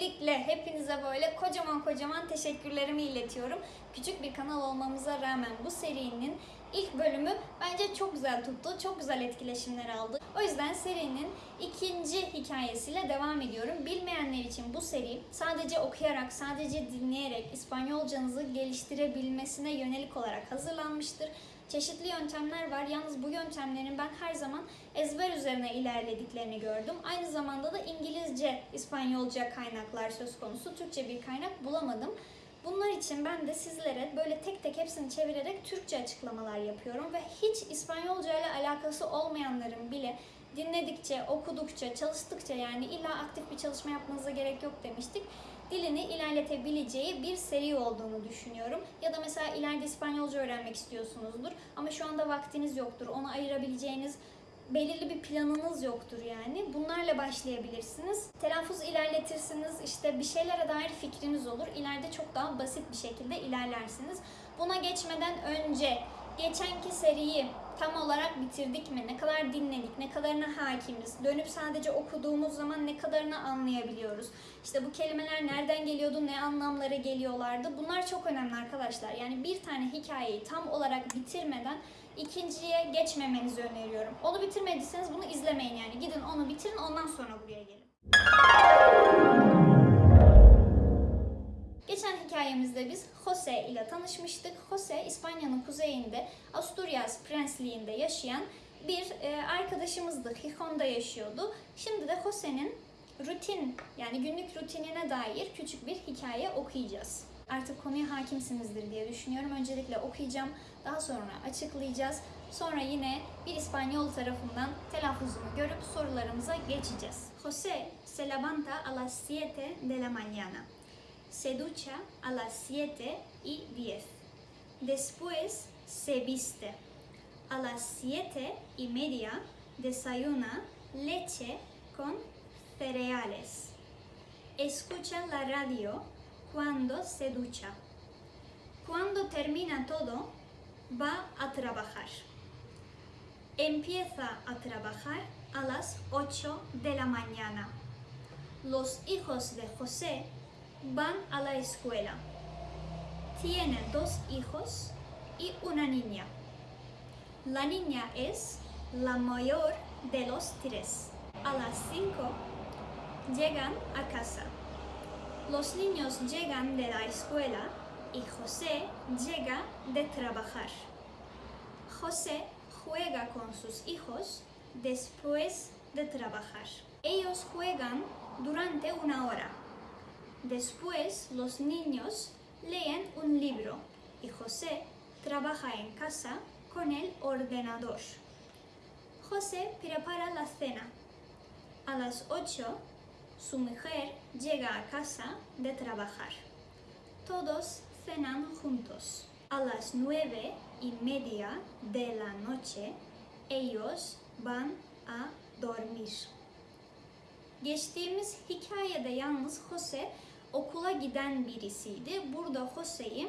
Öncelikle hepinize böyle kocaman kocaman teşekkürlerimi iletiyorum. Küçük bir kanal olmamıza rağmen bu serinin ilk bölümü bence çok güzel tuttu. Çok güzel etkileşimler aldı. O yüzden serinin ikinci hikayesiyle devam ediyorum. Bilmeyenler için bu seri sadece okuyarak, sadece dinleyerek İspanyolcanızı geliştirebilmesine yönelik olarak hazırlanmıştır. Çeşitli yöntemler var. Yalnız bu yöntemlerin ben her zaman ezber üzerine ilerlediklerini gördüm. Aynı zamanda da İngilizce, İspanyolca kaynaklar söz konusu. Türkçe bir kaynak bulamadım. Bunlar için ben de sizlere böyle tek tek hepsini çevirerek Türkçe açıklamalar yapıyorum ve hiç İspanyolca ile alakası olmayanların bile dinledikçe, okudukça, çalıştıkça yani illa aktif bir çalışma yapmanıza gerek yok demiştik. Dilini ilerletebileceği bir seri olduğunu düşünüyorum. Ya da mesela ileride İspanyolca öğrenmek istiyorsunuzdur ama şu anda vaktiniz yoktur. Ona ayırabileceğiniz belirli bir planınız yoktur yani. Bunlarla başlayabilirsiniz. Telaffuz ilerletirsiniz. İşte bir şeylere dair fikriniz olur. İleride çok daha basit bir şekilde ilerlersiniz. Buna geçmeden önce geçenki seriyi tam olarak bitirdik mi? Ne kadar dinledik? Ne kadarına hakimiz? Dönüp sadece okuduğumuz zaman ne kadarını anlayabiliyoruz? İşte bu kelimeler nereden geliyordu? Ne anlamlara geliyorlardı? Bunlar çok önemli arkadaşlar. Yani bir tane hikayeyi tam olarak bitirmeden ikinciye geçmemenizi öneriyorum. Onu bitirmediyseniz bunu izlemeyin yani. Gidin onu bitirin ondan sonra buraya gelin. Geçen hikayemizde biz Jose ile tanışmıştık. Jose İspanya'nın kuzeyinde Asturias Prensliği'nde yaşayan bir e, arkadaşımızdı. Gijon'da yaşıyordu. Şimdi de Jose'nin rutin yani günlük rutinine dair küçük bir hikaye okuyacağız. Artık konuya hakimsinizdir diye düşünüyorum. Öncelikle okuyacağım, daha sonra açıklayacağız. Sonra yine bir İspanyol tarafından telaffuzunu görüp sorularımıza geçeceğiz. José se levanta a las 7 de la mañana. Se ducha a las 7 y 10. Después se viste. A las 7 y media desayuna leche con cereales. Escucha la radio cuando se ducha. Cuando termina todo, va a trabajar. Empieza a trabajar a las 8 de la mañana. Los hijos de José van a la escuela. Tiene dos hijos y una niña. La niña es la mayor de los tres. A las 5 llegan a casa. Los niños llegan de la escuela y José llega de trabajar. José juega con sus hijos después de trabajar. Ellos juegan durante una hora. Después los niños leen un libro y José trabaja en casa con el ordenador. José prepara la cena. A las 8 su mujer llega a casa de trabajar. Todos cenan juntos. A las nueve y media de la noche ellos van a dormir. Geçtiğimiz hikayede yalnız Jose okula giden birisiydi. Burada Jose'yi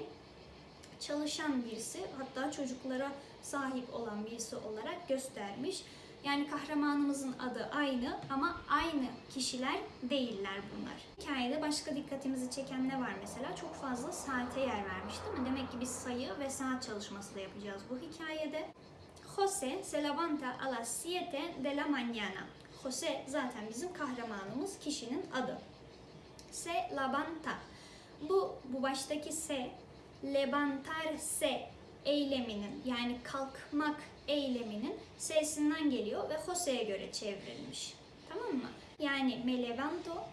çalışan birisi hatta çocuklara sahip olan birisi olarak göstermiş. Yani kahramanımızın adı aynı ama aynı kişiler değiller bunlar. Hikayede başka dikkatimizi çeken ne var mesela? Çok fazla saate yer vermiş değil mi? Demek ki biz sayı ve saat çalışması da yapacağız bu hikayede. Jose se levanta a las 7 de la mañana. Jose zaten bizim kahramanımız, kişinin adı. Se levanta. Bu, bu baştaki se, levantarse eyleminin yani kalkmak eyleminin sesinden geliyor ve Jose'ye göre çevrilmiş. Tamam mı? Yani me levanto,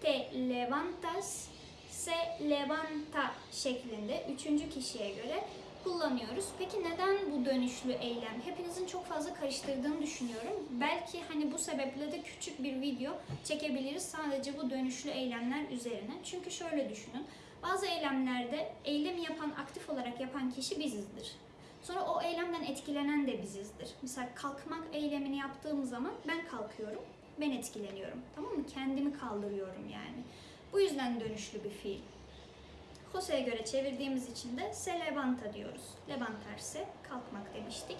te levantas, se levanta şeklinde üçüncü kişiye göre kullanıyoruz. Peki neden bu dönüşlü eylem? Hepinizin çok fazla karıştırdığını düşünüyorum. Belki hani bu sebeple de küçük bir video çekebiliriz sadece bu dönüşlü eylemler üzerine. Çünkü şöyle düşünün. Bazı eylemlerde eylemi yapan, aktif olarak yapan kişi bizizdir. Sonra o eylemden etkilenen de bizizdir. Mesela kalkmak eylemini yaptığım zaman ben kalkıyorum, ben etkileniyorum. Tamam mı? Kendimi kaldırıyorum yani. Bu yüzden dönüşlü bir fiil. Jose'ye göre çevirdiğimiz için de se levanta diyoruz. Levantarse kalkmak demiştik.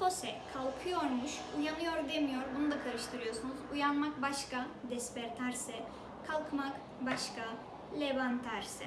Jose kalkıyormuş, uyanıyor demiyor. Bunu da karıştırıyorsunuz. Uyanmak başka, despertarse kalkmak başka, levantarse.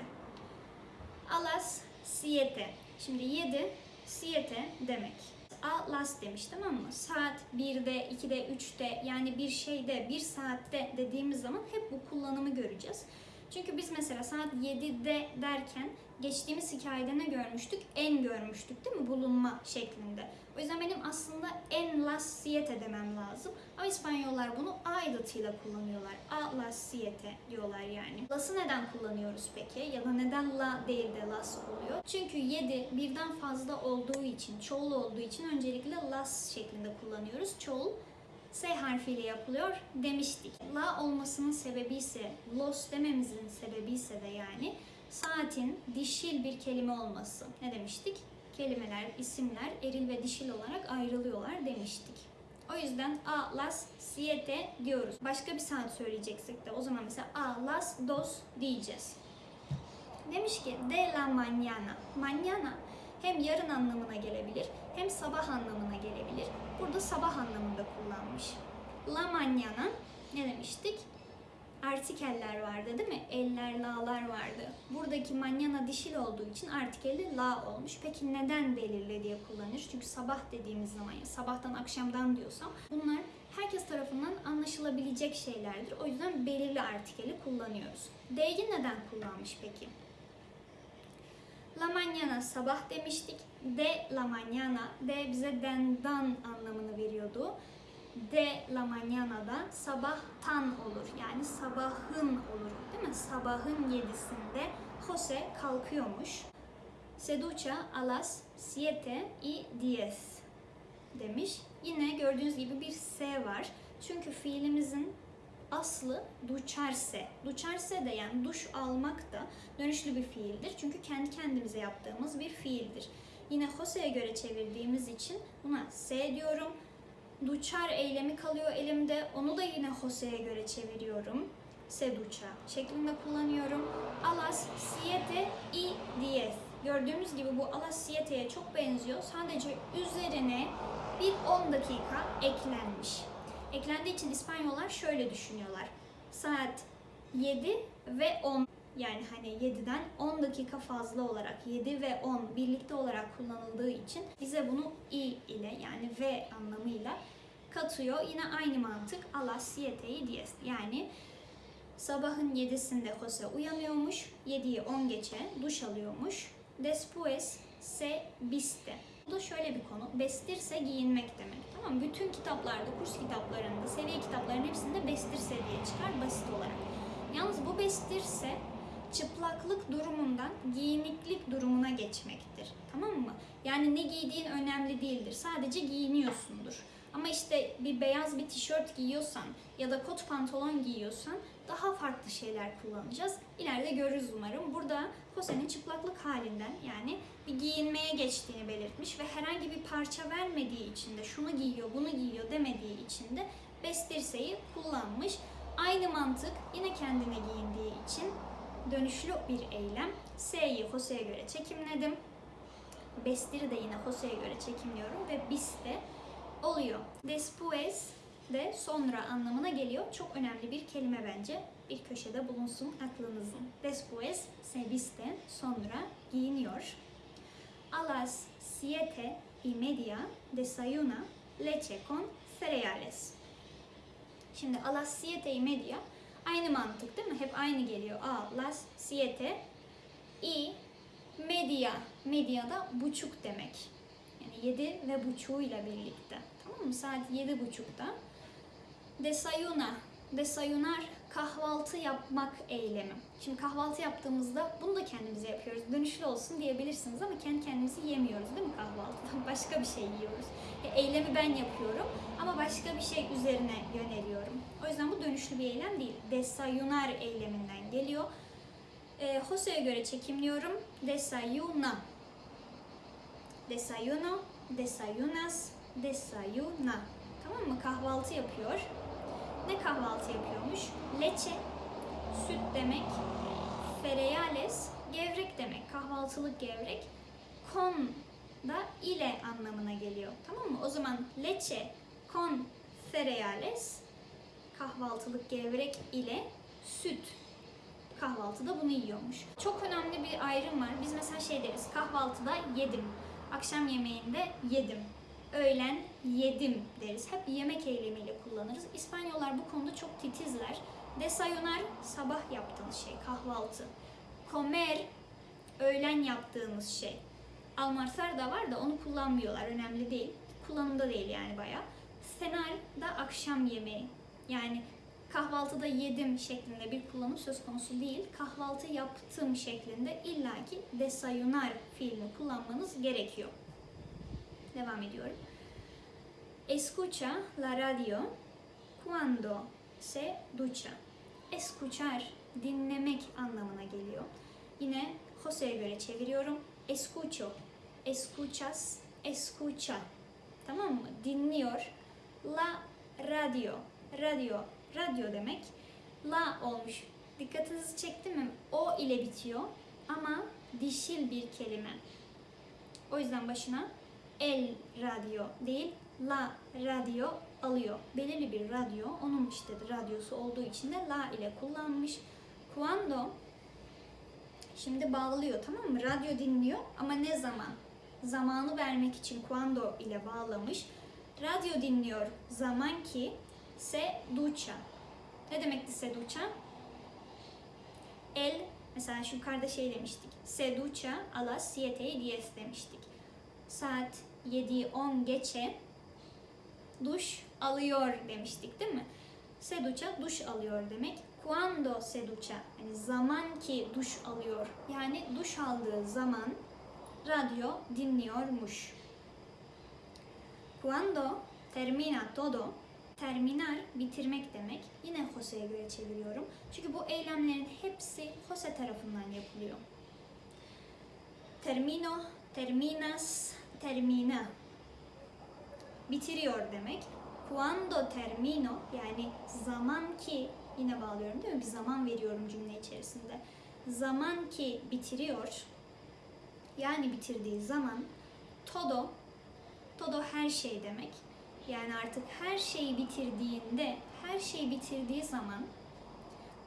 A las siete. Şimdi 7, siete demek. A las demiş tamam mı? Saat 1'de, 2'de, 3'te yani bir şeyde, bir saatte dediğimiz zaman hep bu kullanımı göreceğiz. Çünkü biz mesela saat 7'de derken geçtiğimiz hikayede ne görmüştük? En görmüştük değil mi? Bulunma şeklinde. O yüzden benim aslında en las siete demem lazım. Ama İspanyollar bunu a edatıyla kullanıyorlar. A las siete diyorlar yani. Las'ı neden kullanıyoruz peki? Ya da neden la değil de las oluyor? Çünkü 7 birden fazla olduğu için, çoğul olduğu için öncelikle las şeklinde kullanıyoruz. Çoğul S harfiyle yapılıyor demiştik. La olmasının sebebi ise, los dememizin sebebi ise de yani saatin dişil bir kelime olması. Ne demiştik? Kelimeler, isimler eril ve dişil olarak ayrılıyorlar demiştik. O yüzden a las siete diyoruz. Başka bir saat söyleyeceksek de o zaman mesela a las dos diyeceğiz. Demiş ki de la mañana. Mañana hem yarın anlamına gelebilir hem sabah anlamına gelebilir. Burada sabah anlamında kullanmış. La mañana ne demiştik? Artikeller vardı değil mi? Eller, la'lar vardı. Buradaki mañana dişil olduğu için artikeli la olmuş. Peki neden belirli diye kullanır? Çünkü sabah dediğimiz zaman ya sabahtan akşamdan diyorsam bunlar herkes tarafından anlaşılabilecek şeylerdir. O yüzden belirli artikeli kullanıyoruz. D'yi neden kullanmış peki? La mañana sabah demiştik. De la mañana, de bize dendan anlamını veriyordu. De la mañana da sabahtan olur. Yani sabahın olur değil mi? Sabahın yedisinde Jose kalkıyormuş. Se ducha a las siete y diez demiş. Yine gördüğünüz gibi bir S var. Çünkü fiilimizin aslı duçarse. Duçarse de yani duş almak da dönüşlü bir fiildir. Çünkü kendi kendimize yaptığımız bir fiildir. Yine Jose'ye göre çevirdiğimiz için buna S diyorum. Duçar eylemi kalıyor elimde. Onu da yine Jose'ye göre çeviriyorum. Se duça şeklinde kullanıyorum. A las siete y diez. Gördüğümüz gibi bu a las siete'ye çok benziyor. Sadece üzerine bir 10 dakika eklenmiş. Eklendiği için İspanyollar şöyle düşünüyorlar. Saat 7 ve 10 yani hani 7'den 10 dakika fazla olarak 7 ve 10 birlikte olarak kullanıldığı için bize bunu i ile yani v anlamıyla katıyor. Yine aynı mantık a las diez. Yani sabahın 7'sinde Jose uyanıyormuş. 7'yi 10 geçe duş alıyormuş. Después se viste. Bu da şöyle bir konu. Vestirse giyinmek demek. Tamam? Bütün kitaplarda, kurs kitaplarında, seviye kitaplarının hepsinde bestirse diye çıkar basit olarak. Yalnız bu bestirse çıplaklık durumundan giyiniklik durumuna geçmektir. Tamam mı? Yani ne giydiğin önemli değildir. Sadece giyiniyorsundur. Ama işte bir beyaz bir tişört giyiyorsan ya da kot pantolon giyiyorsan daha farklı şeyler kullanacağız. İleride görürüz umarım. Burada Jose'nin çıplaklık halinden yani bir giyinmeye geçtiğini belirtmiş ve herhangi bir parça vermediği için de şunu giyiyor, bunu giyiyor demediği için de bestirseyi kullanmış. Aynı mantık yine kendine giyindiği için dönüşlü bir eylem. S'yi Jose'ye göre çekimledim. Bestir'i de yine Jose'ye göre çekimliyorum ve bis de oluyor. Después de sonra anlamına geliyor. Çok önemli bir kelime bence. Bir köşede bulunsun aklınızın. Después se viste sonra giyiniyor. A las siete y media desayuna leche con cereales. Şimdi a las siete y media aynı mantık değil mi? Hep aynı geliyor. A las siete y media. Media da buçuk demek. Yani yedi ve buçuğuyla birlikte. Mı? Saat yedi buçukta. Desayuna. Desayunar kahvaltı yapmak eylemi. Şimdi kahvaltı yaptığımızda bunu da kendimize yapıyoruz. Dönüşlü olsun diyebilirsiniz ama kendi kendimizi yemiyoruz değil mi kahvaltıda? Başka bir şey yiyoruz. E, eylemi ben yapıyorum ama başka bir şey üzerine yöneliyorum. O yüzden bu dönüşlü bir eylem değil. Desayunar eyleminden geliyor. E, Jose'ye göre çekimliyorum. Desayuna. Desayuno, desayunas, desayuna. Tamam mı? Kahvaltı yapıyor. Ne kahvaltı yapıyormuş? Leche, süt demek. Cereales, gevrek demek. Kahvaltılık gevrek. Con da ile anlamına geliyor. Tamam mı? O zaman leche con cereales kahvaltılık gevrek ile süt. Kahvaltıda bunu yiyormuş. Çok önemli bir ayrım var. Biz mesela şey deriz, kahvaltıda yedim. Akşam yemeğinde yedim. Öğlen yedim deriz. Hep yemek eylemiyle kullanırız. İspanyollar bu konuda çok titizler. Desayunar sabah yaptığınız şey, kahvaltı. Comer öğlen yaptığımız şey. Almarsar da var da onu kullanmıyorlar. Önemli değil. Kullanımda değil yani bayağı. Senar da akşam yemeği. Yani kahvaltıda yedim şeklinde bir kullanım söz konusu değil. Kahvaltı yaptım şeklinde illaki desayunar fiilini kullanmanız gerekiyor. Devam ediyorum. Escucha la radio cuando se ducha. Escuchar, dinlemek anlamına geliyor. Yine Jose'ye göre çeviriyorum. Escucho, escuchas, escucha. Tamam mı? Dinliyor. La radio, radio, radyo demek. La olmuş. Dikkatinizi çekti mi? O ile bitiyor ama dişil bir kelime. O yüzden başına el radyo değil, la radyo alıyor. Belirli bir radyo, onun işte radyosu olduğu için de la ile kullanmış. Cuando Şimdi bağlıyor tamam mı? Radyo dinliyor ama ne zaman? Zamanı vermek için cuando ile bağlamış. Radyo dinliyor zaman ki se ducha. Ne demekti se ducha? El, mesela şu yukarıda şey demiştik. Se ducha a las siete y diez demiştik. Saat 7'yi 10 geçe duş alıyor demiştik değil mi? Se ducha duş alıyor demek. Cuando se ducha yani zaman ki duş alıyor. Yani duş aldığı zaman radyo dinliyormuş. Cuando termina todo terminar bitirmek demek. Yine Jose'ye göre çeviriyorum. Çünkü bu eylemlerin hepsi Jose tarafından yapılıyor. Termino, terminas, termina. Bitiriyor demek. Cuando termino yani zaman ki yine bağlıyorum değil mi? Bir zaman veriyorum cümle içerisinde. Zaman ki bitiriyor. Yani bitirdiği zaman todo todo her şey demek. Yani artık her şeyi bitirdiğinde, her şeyi bitirdiği zaman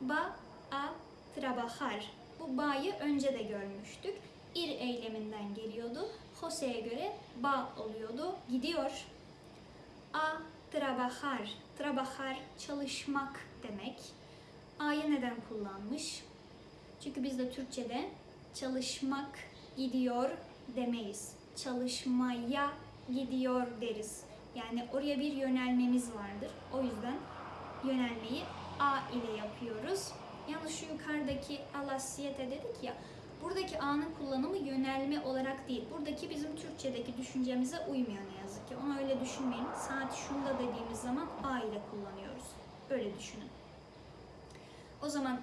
ba a trabajar. Bu ba'yı önce de görmüştük. Ir eyleminden geliyordu. Jose'ye göre ba oluyordu. Gidiyor. A trabajar. Trabajar çalışmak demek. A'yı neden kullanmış? Çünkü biz de Türkçe'de çalışmak gidiyor demeyiz. Çalışmaya gidiyor deriz. Yani oraya bir yönelmemiz vardır. O yüzden yönelmeyi A ile yapıyoruz. Yalnız şu yukarıdaki alasiyete dedik ya, buradaki A'nın kullanımı yönelme olarak değil. Buradaki bizim Türkçedeki düşüncemize uymuyor ne yazık ki. Onu öyle düşünmeyin. Saat şunda dediğimiz zaman A ile kullanıyoruz. Öyle düşünün. O zaman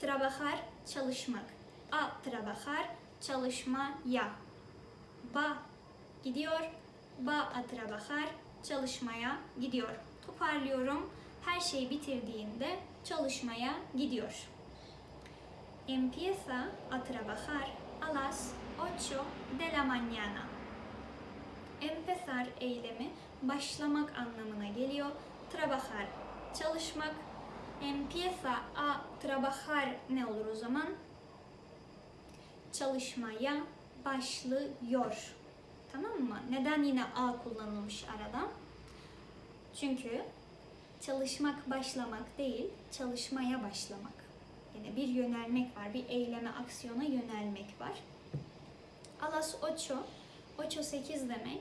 trabajar çalışmak. A trabajar çalışmaya. Ba gidiyor. Ba a trabajar çalışmaya gidiyor. Toparlıyorum. Her şeyi bitirdiğinde çalışmaya gidiyor. Empieza a trabajar a las 8 de la mañana. Empezar eylemi başlamak anlamına geliyor. Trabajar çalışmak. Empieza a trabajar ne olur o zaman? Çalışmaya başlıyor. Tamam mı? Neden yine a kullanılmış arada? Çünkü çalışmak başlamak değil, çalışmaya başlamak. Yani bir yönelmek var, bir eyleme, aksiyona yönelmek var. A las ocho, ocho sekiz demek.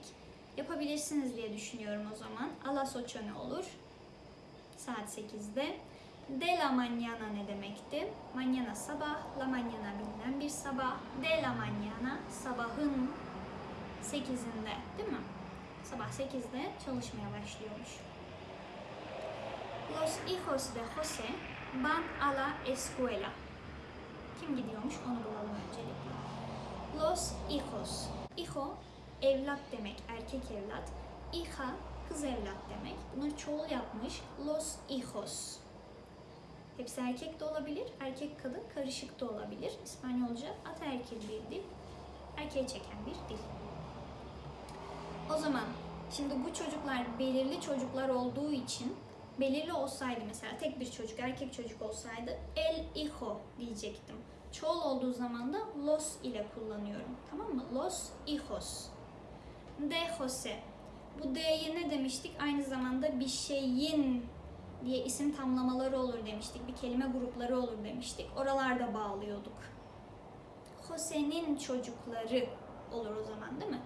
Yapabilirsiniz diye düşünüyorum o zaman. A las ocho ne olur? Saat 8'de. De la mañana ne demekti? Mañana sabah, la mañana bilinen bir sabah. De la mañana sabahın 8'inde değil mi? Sabah 8'de çalışmaya başlıyormuş. Los hijos de José van a la escuela. Kim gidiyormuş onu bulalım öncelikle. Los hijos. Hijo evlat demek, erkek evlat. Hija kız evlat demek. Bunu çoğul yapmış. Los hijos. Hepsi erkek de olabilir, erkek kadın karışık da olabilir. İspanyolca ataerkil bir dil, erkeğe çeken bir dil. O zaman şimdi bu çocuklar belirli çocuklar olduğu için belirli olsaydı mesela tek bir çocuk, erkek çocuk olsaydı el hijo diyecektim. Çoğul olduğu zaman da los ile kullanıyorum. Tamam mı? Los hijos. De Jose. Bu D'ye ne demiştik? Aynı zamanda bir şeyin diye isim tamlamaları olur demiştik. Bir kelime grupları olur demiştik. Oralarda bağlıyorduk. Jose'nin çocukları olur o zaman değil mi?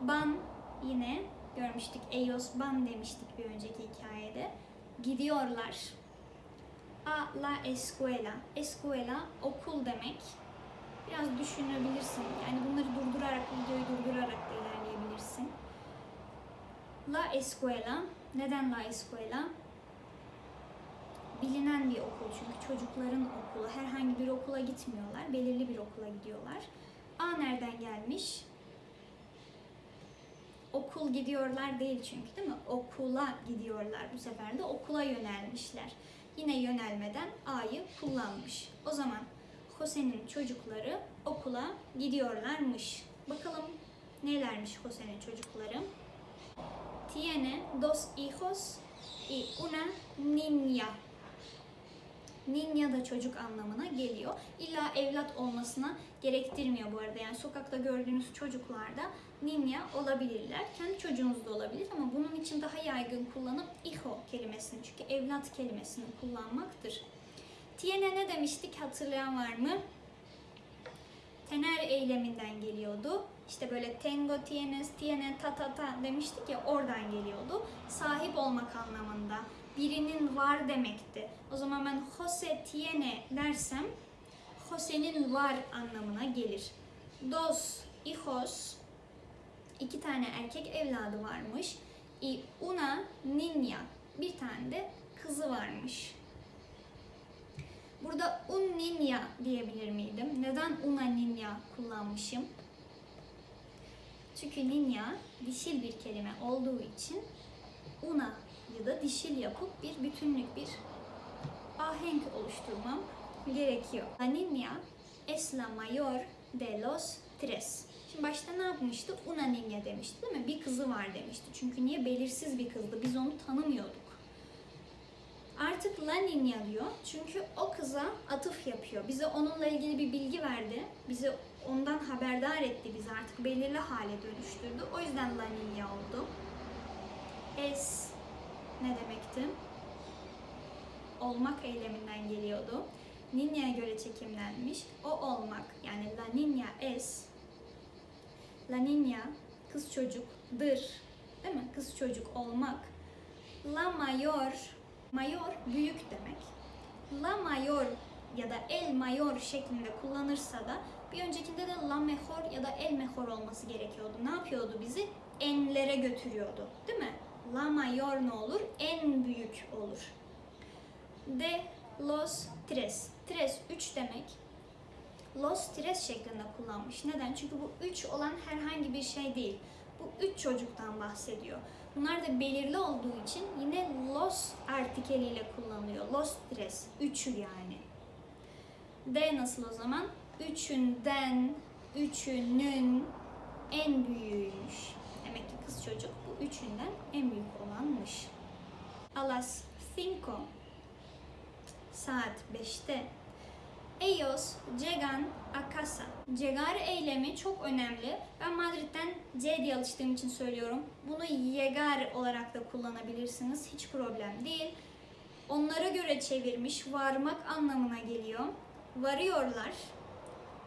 Ban yine görmüştük. Ellos ban demiştik bir önceki hikayede. Gidiyorlar. A la escuela. Escuela okul demek. Biraz düşünebilirsin. Yani bunları durdurarak, videoyu durdurarak da ilerleyebilirsin. La escuela. Neden la escuela? Bilinen bir okul çünkü çocukların okulu. Herhangi bir okula gitmiyorlar. Belirli bir okula gidiyorlar. A nereden gelmiş? Okul gidiyorlar değil çünkü değil mi? Okula gidiyorlar. Bu sefer de okula yönelmişler. Yine yönelmeden A'yı kullanmış. O zaman Jose'nin çocukları okula gidiyorlarmış. Bakalım nelermiş Jose'nin çocukları? Tiene dos hijos y una niña. Niña da çocuk anlamına geliyor. İlla evlat olmasına gerektirmiyor bu arada. Yani sokakta gördüğünüz çocuklarda niña olabilirler. Kendi çocuğunuz da olabilir ama bunun için daha yaygın kullanım hijo kelimesini. Çünkü evlat kelimesini kullanmaktır. Tiene ne demiştik hatırlayan var mı? Tener eyleminden geliyordu. İşte böyle tengo tienes, tiene ta ta ta demiştik ya oradan geliyordu. Sahip olmak anlamında. Birinin var demekti. O zaman ben Jose tiene dersem Jose'nin var anlamına gelir. Dos hijos iki tane erkek evladı varmış. Y una niña bir tane de kızı varmış. Burada un niña diyebilir miydim? Neden una niña kullanmışım? Çünkü niña dişil bir kelime olduğu için una da dişil yapıp bir bütünlük, bir ahenk oluşturmam gerekiyor. Niña es la mayor de los tres. Şimdi başta ne yapmıştı? Una niña demişti değil mi? Bir kızı var demişti. Çünkü niye? Belirsiz bir kızdı. Biz onu tanımıyorduk. Artık La Niña diyor. Çünkü o kıza atıf yapıyor. Bize onunla ilgili bir bilgi verdi. Bizi ondan haberdar etti. Bizi artık belirli hale dönüştürdü. O yüzden La Niña oldu. Es ne demekti? Olmak eyleminden geliyordu. Niña'ya göre çekimlenmiş. O olmak yani La Niña es La Niña kız çocukdır. Değil mi? Kız çocuk olmak. La mayor mayor büyük demek. La mayor ya da el mayor şeklinde kullanırsa da bir öncekinde de la mejor ya da el mejor olması gerekiyordu. Ne yapıyordu bizi? Enlere götürüyordu. Değil mi? La mayor ne olur? En büyük olur. De los tres. Tres 3 demek. Los tres şeklinde kullanmış. Neden? Çünkü bu 3 olan herhangi bir şey değil. Bu 3 çocuktan bahsediyor. Bunlar da belirli olduğu için yine los artikeliyle kullanılıyor. Los tres. Üçü yani. D nasıl o zaman? Üçünden, üçünün en büyüğüymüş. Demek ki kız çocuk üçünden en büyük olanmış. A las cinco saat 5'te Ellos llegan a casa. Llegar eylemi çok önemli. Ben Madrid'den C diye alıştığım için söylüyorum. Bunu llegar olarak da kullanabilirsiniz. Hiç problem değil. Onlara göre çevirmiş varmak anlamına geliyor. Varıyorlar.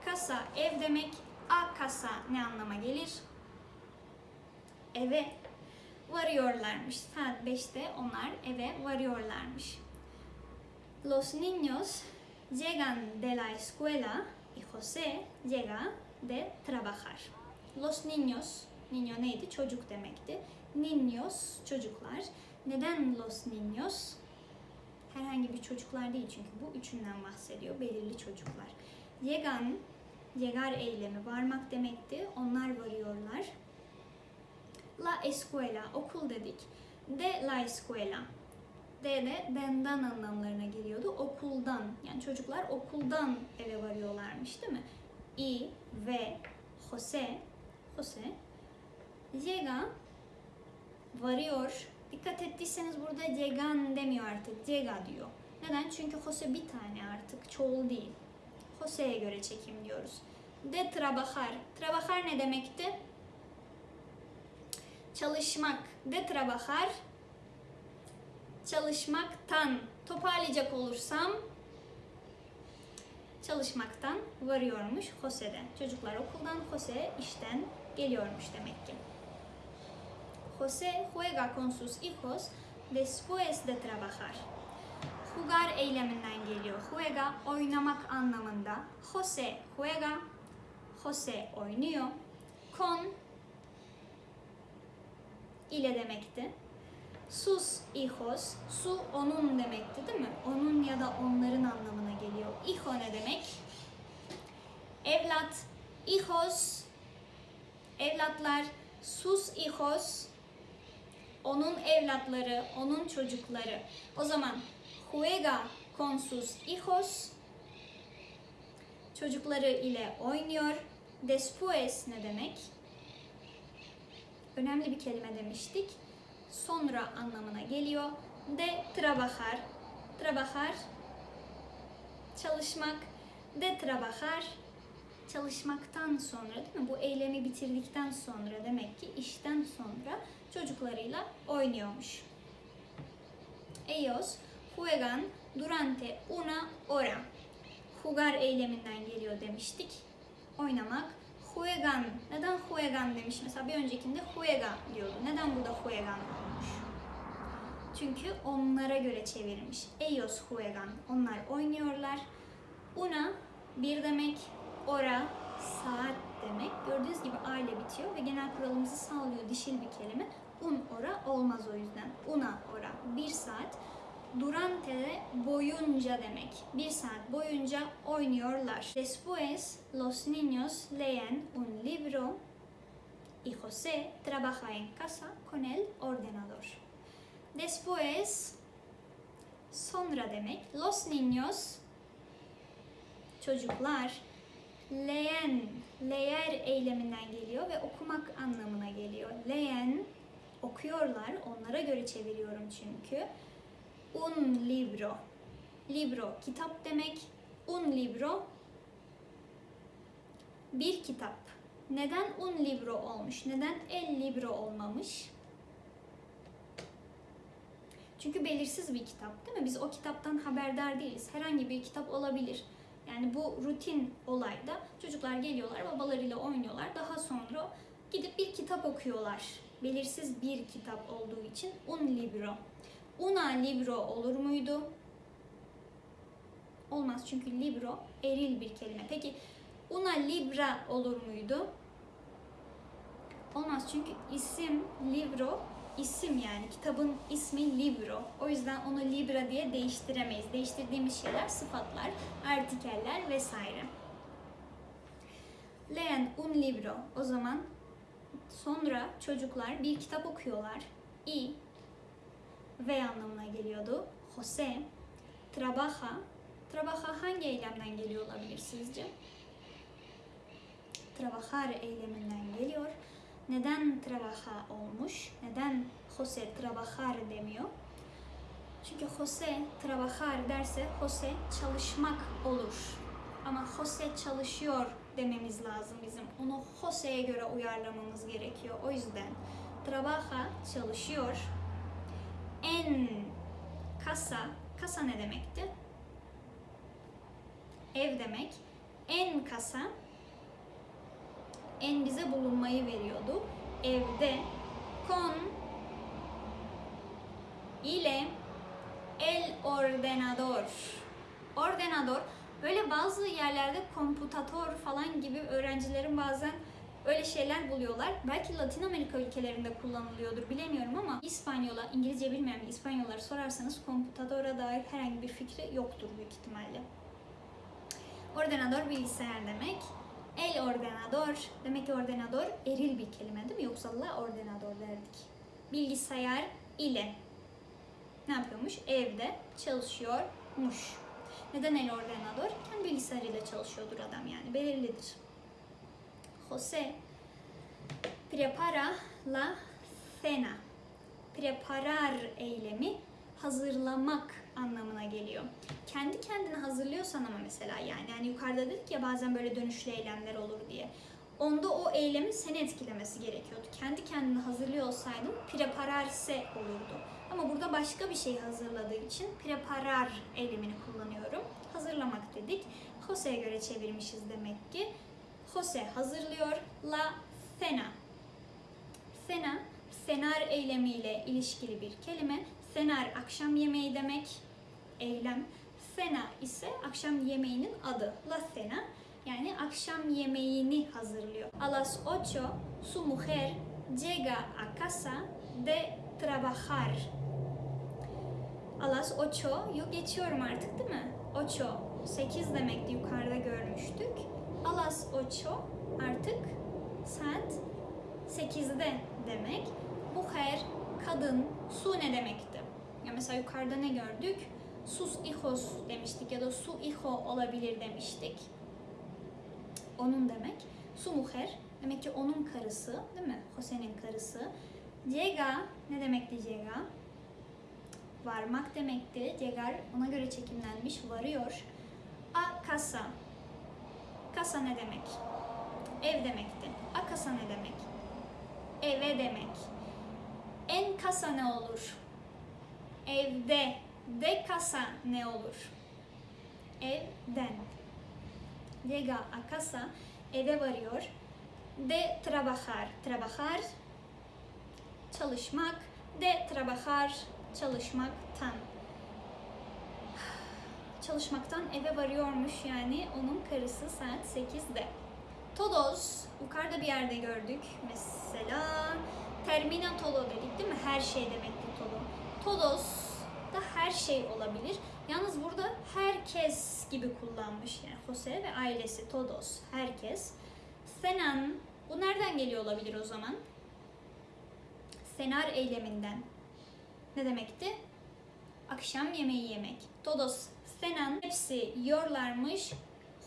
Casa ev demek. A casa ne anlama gelir? Eve varıyorlarmış. Saat 5'te onlar eve varıyorlarmış. Los niños llegan de la escuela y José llega de trabajar. Los niños, niño neydi? Çocuk demekti. Niños, çocuklar. Neden los niños? Herhangi bir çocuklar değil çünkü bu üçünden bahsediyor. Belirli çocuklar. Llegan, llegar eylemi varmak demekti. Onlar varıyorlar. La escuela, okul dedik. De la escuela, D de denden anlamlarına geliyordu. Okuldan. Yani çocuklar okuldan eve varıyorlarmış değil mi? I ve Jose Jose llega varıyor Dikkat ettiyseniz burada llegan demiyor artık. Llega diyor. Neden? Çünkü Jose bir tane artık. Çoğul değil. Jose'ye göre çekim diyoruz. De trabajar. Trabajar ne demekti? Çalışmak. De trabajar. Çalışmaktan. Toparlayacak olursam çalışmaktan varıyormuş Jose'de. Çocuklar okuldan, Jose işten geliyormuş demek ki. Jose juega con sus hijos después de trabajar. Jugar eyleminden geliyor. Juega oynamak anlamında. Jose juega. Jose oynuyor. Con ile demekti. Sus hijos, su onun demekti değil mi? Onun ya da onların anlamına geliyor. Hijo ne demek? Evlat, hijos, evlatlar, sus hijos, onun evlatları, onun çocukları. O zaman juega con sus hijos, çocukları ile oynuyor. Después ne demek? Önemli bir kelime demiştik sonra anlamına geliyor. De trabajar, trabajar, çalışmak. De trabajar, çalışmaktan sonra değil mi? Bu eylemi bitirdikten sonra demek ki işten sonra çocuklarıyla oynuyormuş. Ellos juegan durante una hora. Jugar eyleminden geliyor demiştik. Oynamak. Juegan. Neden juegan demiş? Mesela bir öncekinde juega diyordu. Neden burada juegan olmuş? Çünkü onlara göre çevirmiş. Ellos juegan. Onlar oynuyorlar. Una bir demek. Hora saat demek. Gördüğünüz gibi a ile bitiyor ve genel kuralımızı sağlıyor. Dişil bir kelime. Un hora olmaz o yüzden. Una hora. Bir saat. Durante boyunca demek. Bir saat boyunca oynuyorlar. Después los niños leen un libro y José trabaja en casa con el ordenador. Después sonra demek. Los niños çocuklar leen leer eyleminden geliyor ve okumak anlamına geliyor. Leen okuyorlar. Onlara göre çeviriyorum çünkü un libro. Libro kitap demek. Un libro bir kitap. Neden un libro olmuş? Neden el libro olmamış? Çünkü belirsiz bir kitap değil mi? Biz o kitaptan haberdar değiliz. Herhangi bir kitap olabilir. Yani bu rutin olayda çocuklar geliyorlar, babalarıyla oynuyorlar. Daha sonra gidip bir kitap okuyorlar. Belirsiz bir kitap olduğu için un libro. Una libro olur muydu? Olmaz çünkü libro eril bir kelime. Peki una libra olur muydu? Olmaz çünkü isim libro isim yani kitabın ismi libro. O yüzden onu libra diye değiştiremeyiz. Değiştirdiğimiz şeyler sıfatlar, artikeller vesaire. Leen un libro. O zaman sonra çocuklar bir kitap okuyorlar. I ve anlamına geliyordu. Jose trabaja. Trabaja hangi eylemden geliyor olabilir sizce? Trabajar eyleminden geliyor. Neden trabaja olmuş? Neden Jose trabajar demiyor? Çünkü Jose trabajar derse Jose çalışmak olur. Ama Jose çalışıyor dememiz lazım bizim. Onu Jose'ye göre uyarlamamız gerekiyor. O yüzden trabaja çalışıyor. En kasa, kasa ne demekti? Ev demek. En kasa en bize bulunmayı veriyordu. Evde con ile el ordenador. Ordenador böyle bazı yerlerde komputator falan gibi öğrencilerin bazen öyle şeyler buluyorlar. Belki Latin Amerika ülkelerinde kullanılıyordur bilemiyorum ama İspanyola, İngilizce bilmeyen bir İspanyollara sorarsanız komputadora dair herhangi bir fikri yoktur büyük ihtimalle. Ordenador bilgisayar demek. El ordenador. Demek ki ordenador eril bir kelime değil mi? Yoksa la ordenador derdik. Bilgisayar ile ne yapıyormuş? Evde çalışıyormuş. Neden el ordenador? Kendi bilgisayarıyla çalışıyordur adam yani. Belirlidir. Jose prepara la cena. preparar eylemi hazırlamak anlamına geliyor. Kendi kendine hazırlıyorsan ama mesela yani hani yukarıda dedik ya bazen böyle dönüşlü eylemler olur diye. Onda o eylemin seni etkilemesi gerekiyordu. Kendi kendine hazırlıyor olsaydın prepararse olurdu. Ama burada başka bir şey hazırladığı için preparar eylemini kullanıyorum. Hazırlamak dedik. Jose'ye göre çevirmişiz demek ki. Jose hazırlıyor. La cena. Cena, senar eylemiyle ilişkili bir kelime. Senar akşam yemeği demek. Eylem. Cena ise akşam yemeğinin adı. La cena yani akşam yemeğini hazırlıyor. A las ocho su mujer llega a casa de trabajar. A las ocho'yu geçiyorum artık değil mi? Ocho, 8 demekti yukarıda görmüştük. A las ocho artık saat 8'de demek. Mujer, kadın, su ne demekti? Ya mesela yukarıda ne gördük? Sus hijos demiştik ya da su hijo olabilir demiştik onun demek. Su mujer demek ki onun karısı değil mi? Jose'nin karısı. Llega ne demekti llega? Varmak demekti. Llegar ona göre çekimlenmiş varıyor. A casa. Casa ne demek? Ev demekti. A casa ne demek? Eve demek. En casa ne olur? Evde. De casa ne olur? Evden llega a casa, eve varıyor. De trabajar, trabajar, çalışmak. De trabajar, çalışmaktan. Çalışmaktan eve varıyormuş yani onun karısı saat 8'de. Todos, yukarıda bir yerde gördük. Mesela termina todo dedik değil mi? Her şey demekti todo. Todos da her şey olabilir. Yalnız burada herkes gibi kullanmış yani Jose ve ailesi todos herkes. Senan bu nereden geliyor olabilir o zaman? Senar eyleminden. Ne demekti? Akşam yemeği yemek. Todos senan hepsi yiyorlarmış.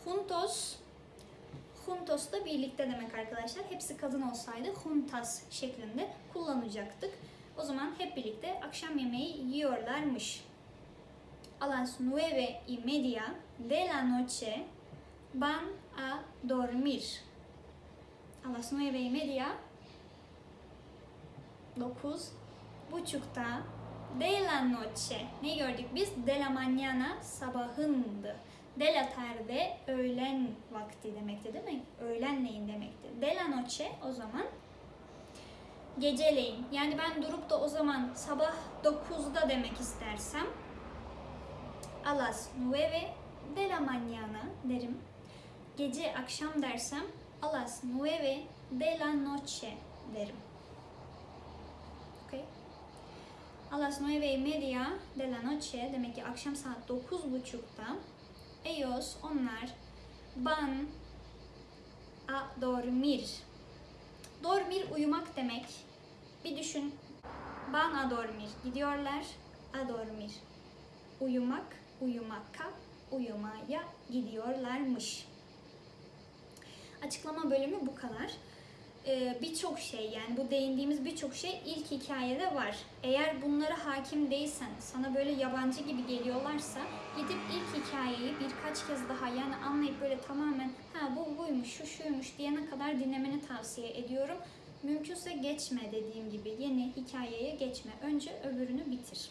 Juntos Juntos da birlikte demek arkadaşlar. Hepsi kadın olsaydı juntas şeklinde kullanacaktık. O zaman hep birlikte akşam yemeği yiyorlarmış a las nueve y media de la noche van a dormir. A las nueve y media, dokuz buçukta de la noche. Ne gördük biz? De la mañana sabahındı. De la tarde öğlen vakti demekti değil mi? Öğlenleyin demekti. De la noche o zaman geceleyin. Yani ben durup da o zaman sabah 9'da demek istersem a las nueve de la mañana derim. Gece akşam dersem a las nueve de la noche derim. A las nueve y media de la noche demek ki akşam saat dokuz buçukta ellos onlar van a dormir. Dormir uyumak demek. Bir düşün. Van a dormir. Gidiyorlar a dormir. Uyumak uyumaka, uyumaya gidiyorlarmış. Açıklama bölümü bu kadar. Ee, birçok şey yani bu değindiğimiz birçok şey ilk hikayede var. Eğer bunlara hakim değilsen, sana böyle yabancı gibi geliyorlarsa gidip ilk hikayeyi birkaç kez daha yani anlayıp böyle tamamen ha bu buymuş, şu şuymuş diyene kadar dinlemeni tavsiye ediyorum. Mümkünse geçme dediğim gibi yeni hikayeye geçme. Önce öbürünü bitir.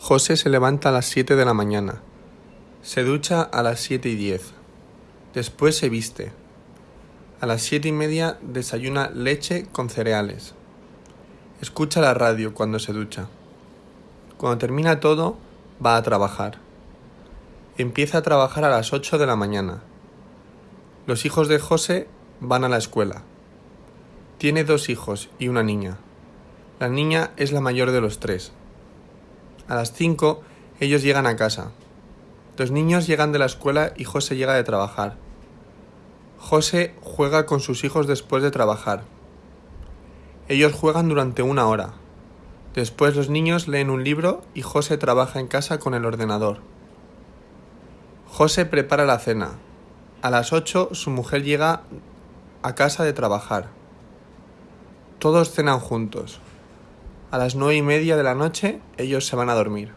José se levanta a las 7 de la mañana. Se ducha a las 7 y 10. Después se viste. A las 7 y media desayuna leche con cereales. Escucha la radio cuando se ducha. Cuando termina todo, va a trabajar. Empieza a trabajar a las 8 de la mañana. Los hijos de José van a la escuela. Tiene dos hijos y una niña. La niña es la mayor de los tres. A las 5 ellos llegan a casa. Los niños llegan de la escuela y José llega de trabajar. José juega con sus hijos después de trabajar. Ellos juegan durante una hora. Después los niños leen un libro y José trabaja en casa con el ordenador. José prepara la cena. A las 8 su mujer llega a casa de trabajar. Todos cenan juntos. A las nueve y media de la noche ellos se van a dormir.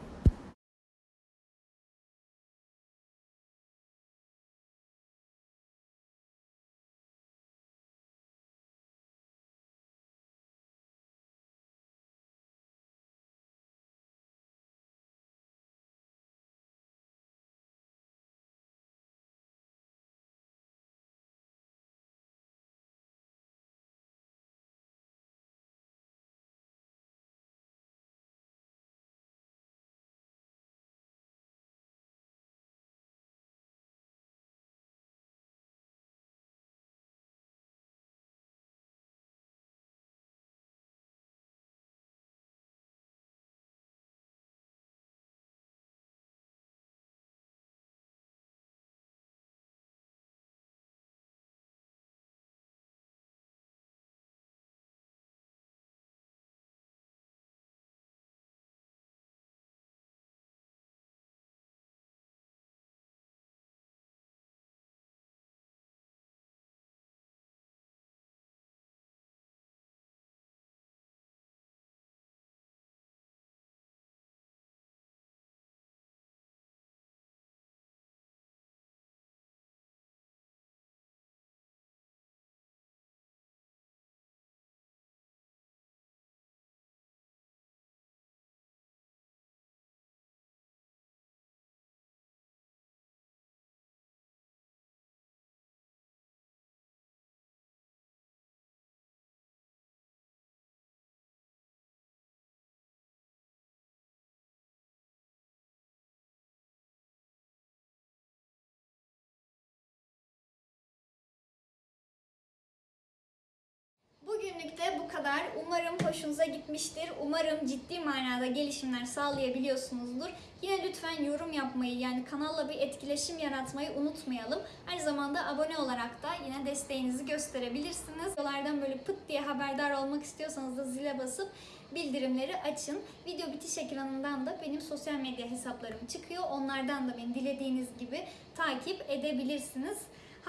Bugünlük bu kadar. Umarım hoşunuza gitmiştir. Umarım ciddi manada gelişimler sağlayabiliyorsunuzdur. Yine lütfen yorum yapmayı yani kanalla bir etkileşim yaratmayı unutmayalım. Aynı zamanda abone olarak da yine desteğinizi gösterebilirsiniz. Videolardan böyle pıt diye haberdar olmak istiyorsanız da zile basıp bildirimleri açın. Video bitiş ekranından da benim sosyal medya hesaplarım çıkıyor. Onlardan da beni dilediğiniz gibi takip edebilirsiniz.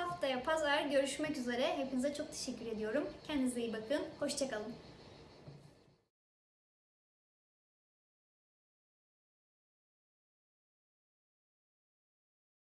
Haftaya pazar görüşmek üzere. Hepinize çok teşekkür ediyorum. Kendinize iyi bakın. Hoşçakalın.